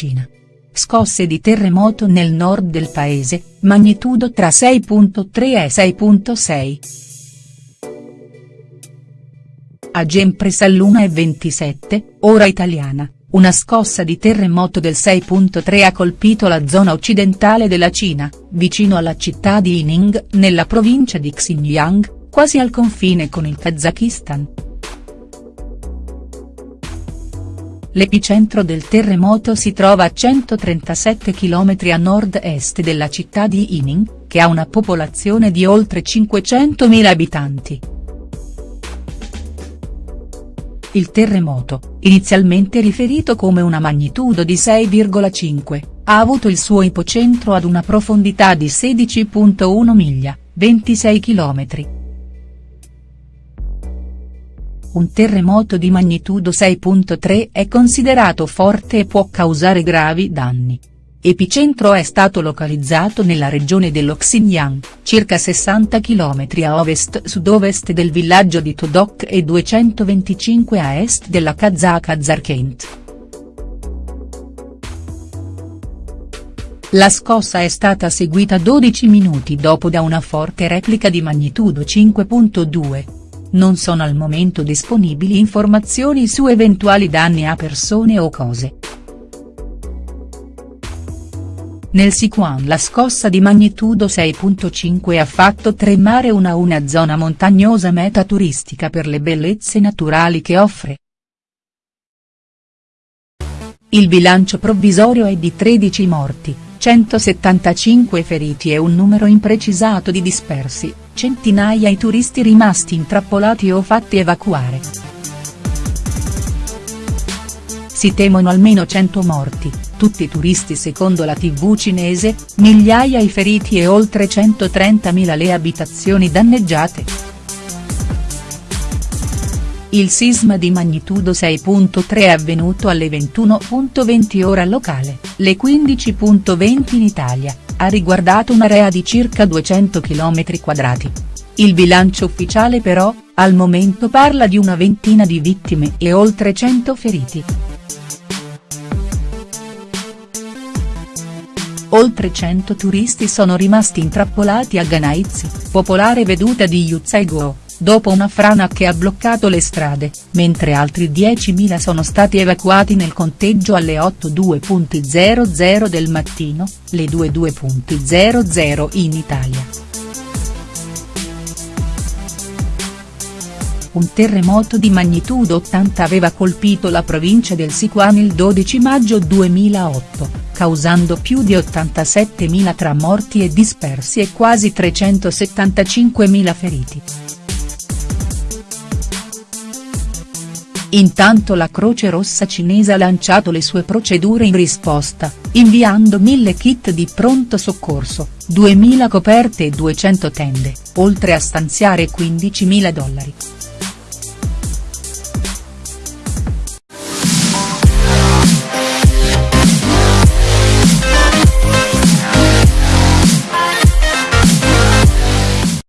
Cina. Scosse di terremoto nel nord del paese, magnitudo tra 6.3 e 6.6. A Gempres all'una e 27, ora italiana, una scossa di terremoto del 6.3 ha colpito la zona occidentale della Cina, vicino alla città di Ining, nella provincia di Xinjiang, quasi al confine con il Kazakistan. L'epicentro del terremoto si trova a 137 km a nord-est della città di Ining, che ha una popolazione di oltre 500.000 abitanti. Il terremoto, inizialmente riferito come una magnitudo di 6,5, ha avuto il suo ipocentro ad una profondità di 16.1 miglia, 26 km. Un terremoto di magnitudo 6.3 è considerato forte e può causare gravi danni. Epicentro è stato localizzato nella regione dello Xinjiang, circa 60 km a ovest-sud-ovest del villaggio di Todok e 225 a est della Kazakh Zarkent. La scossa è stata seguita 12 minuti dopo da una forte replica di magnitudo 5.2. Non sono al momento disponibili informazioni su eventuali danni a persone o cose. Nel Sichuan la scossa di magnitudo 6.5 ha fatto tremare una una zona montagnosa meta turistica per le bellezze naturali che offre. Il bilancio provvisorio è di 13 morti, 175 feriti e un numero imprecisato di dispersi, centinaia i turisti rimasti intrappolati o fatti evacuare. Si temono almeno 100 morti, tutti turisti secondo la tv cinese, migliaia i feriti e oltre 130.000 le abitazioni danneggiate. Il sisma di magnitudo 6.3 è avvenuto alle 21.20 ora locale, le 15.20 in Italia, ha riguardato un'area di circa 200 km quadrati. Il bilancio ufficiale però, al momento parla di una ventina di vittime e oltre 100 feriti. Oltre 100 turisti sono rimasti intrappolati a Ganaizi, popolare veduta di Yuzzaigo, dopo una frana che ha bloccato le strade, mentre altri 10.000 sono stati evacuati nel conteggio alle 8.2.00 del mattino, le 2.2.00 in Italia. Un terremoto di magnitudo 80 aveva colpito la provincia del Sichuan il 12 maggio 2008, causando più di 87.000 tra morti e dispersi e quasi 375.000 feriti. Intanto la Croce Rossa cinese ha lanciato le sue procedure in risposta, inviando 1000 kit di pronto soccorso, 2000 coperte e 200 tende, oltre a stanziare 15.000 dollari.